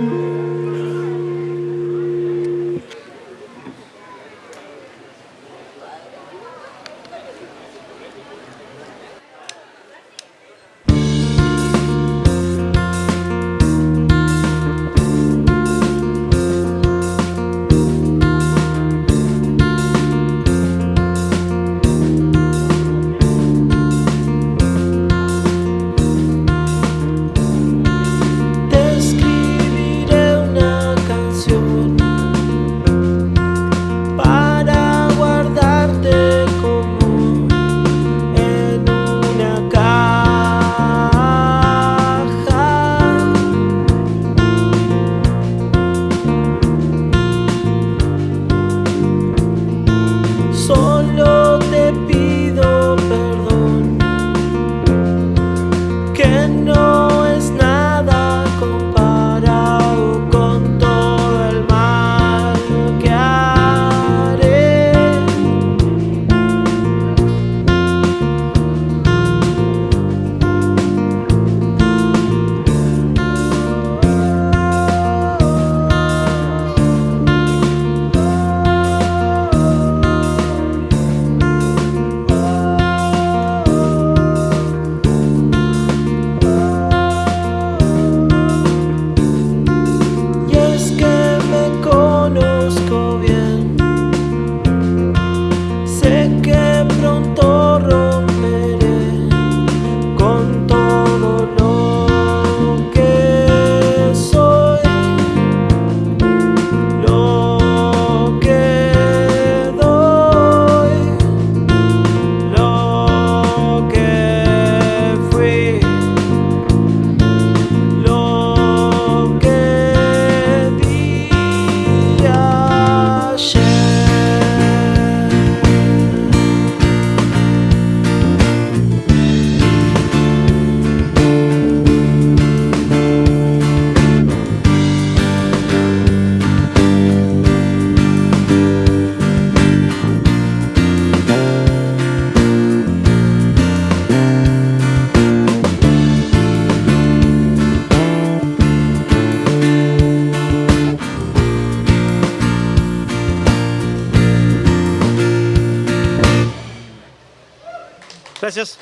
Mm-hmm. Gracias.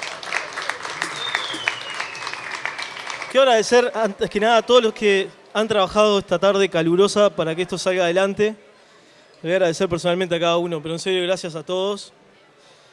Quiero agradecer antes que nada a todos los que han trabajado esta tarde calurosa para que esto salga adelante. Le voy a agradecer personalmente a cada uno, pero en serio gracias a todos.